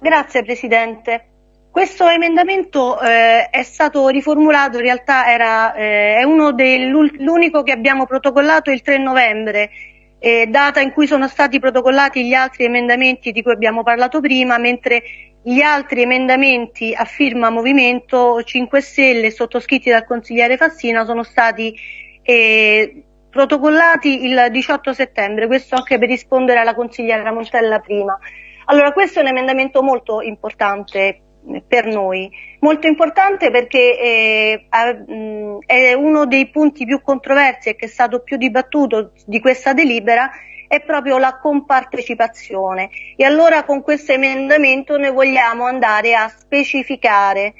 Grazie Presidente. Questo emendamento eh, è stato riformulato, in realtà era, eh, è uno dell'unico che abbiamo protocollato il 3 novembre, eh, data in cui sono stati protocollati gli altri emendamenti di cui abbiamo parlato prima, mentre gli altri emendamenti a firma Movimento 5 Stelle sottoscritti dal consigliere Fassina sono stati eh, protocollati il 18 settembre, questo anche per rispondere alla consigliera Montella prima. Allora, questo è un emendamento molto importante per noi. Molto importante perché eh, è uno dei punti più controversi e che è stato più dibattuto di questa delibera è proprio la compartecipazione e allora con questo emendamento noi vogliamo andare a specificare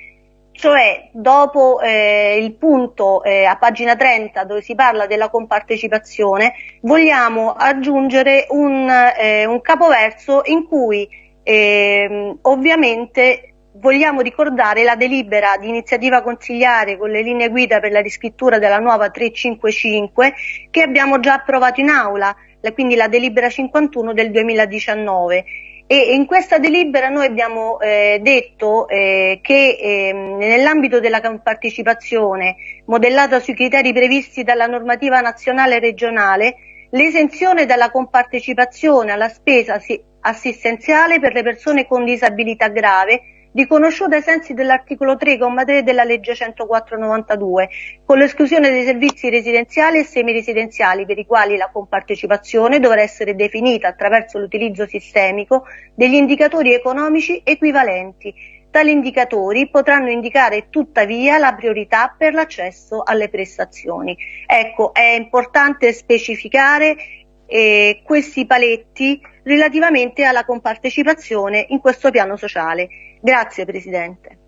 cioè dopo eh, il punto eh, a pagina 30 dove si parla della compartecipazione vogliamo aggiungere un, eh, un capoverso in cui ehm, ovviamente vogliamo ricordare la delibera di iniziativa consigliare con le linee guida per la riscrittura della nuova 355 che abbiamo già approvato in aula, quindi la delibera 51 del 2019 e in questa delibera noi abbiamo eh, detto eh, che eh, nell'ambito della partecipazione modellata sui criteri previsti dalla normativa nazionale e regionale l'esenzione dalla compartecipazione alla spesa assistenziale per le persone con disabilità grave riconosciuta ai sensi dell'articolo 3,3 della legge 104-92, con l'esclusione dei servizi residenziali e semiresidenziali per i quali la compartecipazione dovrà essere definita attraverso l'utilizzo sistemico degli indicatori economici equivalenti. Tali indicatori potranno indicare tuttavia la priorità per l'accesso alle prestazioni. Ecco, è importante specificare eh, questi paletti relativamente alla compartecipazione in questo piano sociale. Grazie Presidente.